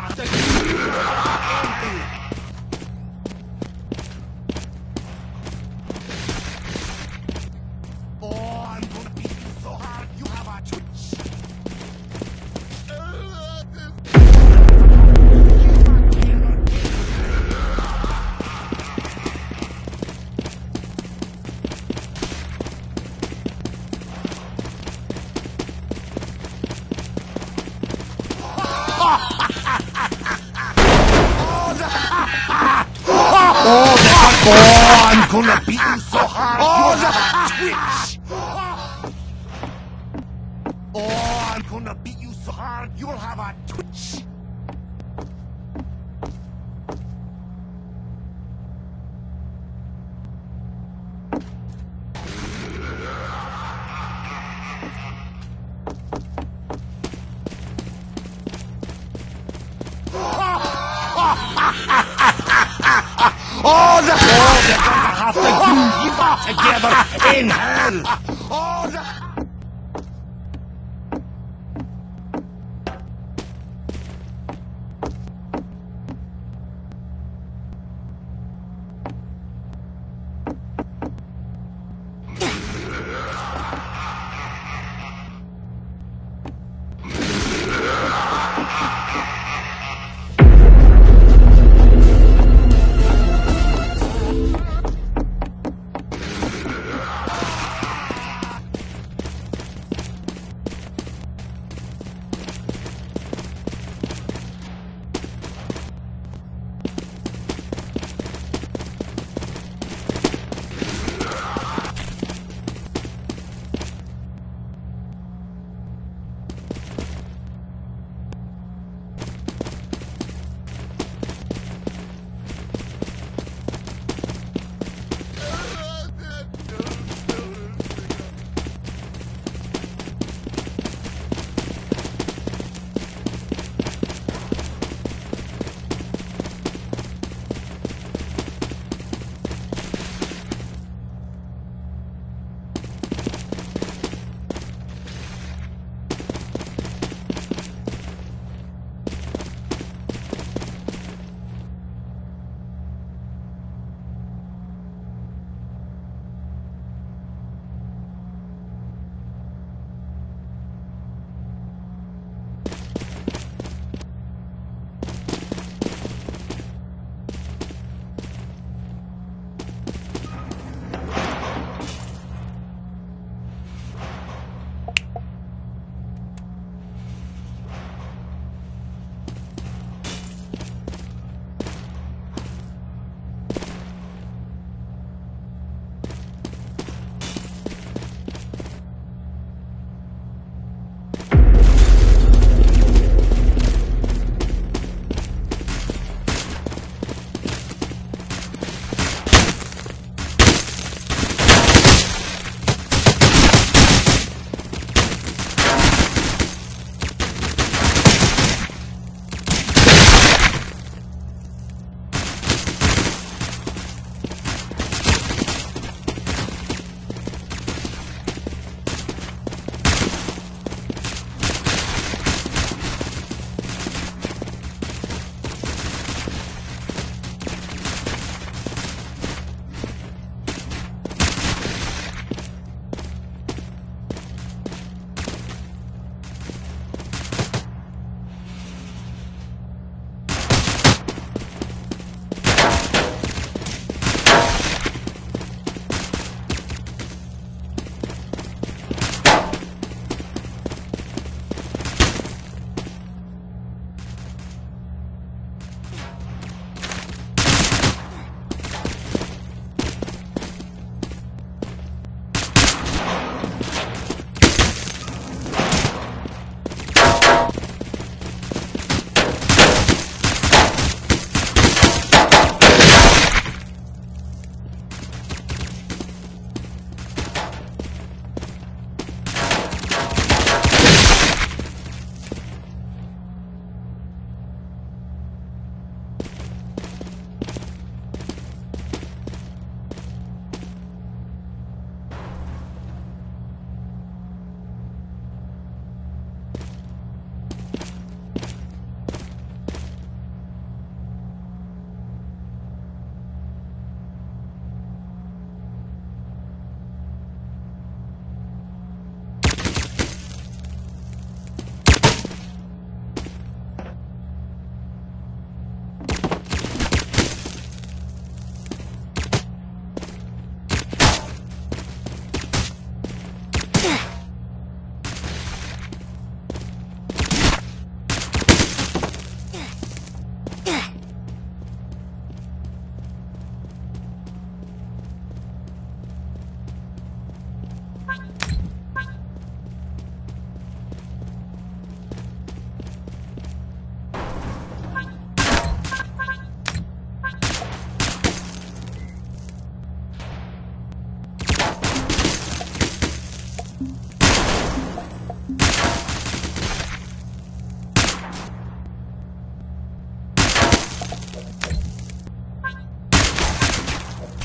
Tá passa aqui. Oh, I'm gonna beat you so hard. Oh, Oh, the they're gonna have to do together in hell.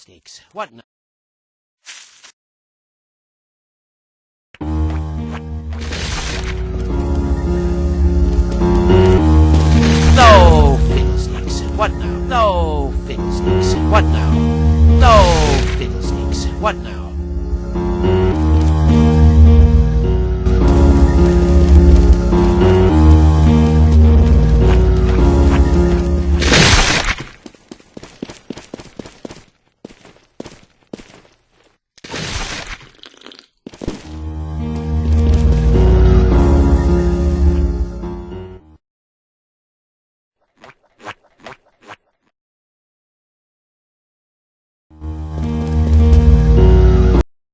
fiddlesticks. What now? No, fiddlesticks. What now? No, fiddlesticks. What now? No, fiddlesticks. What now?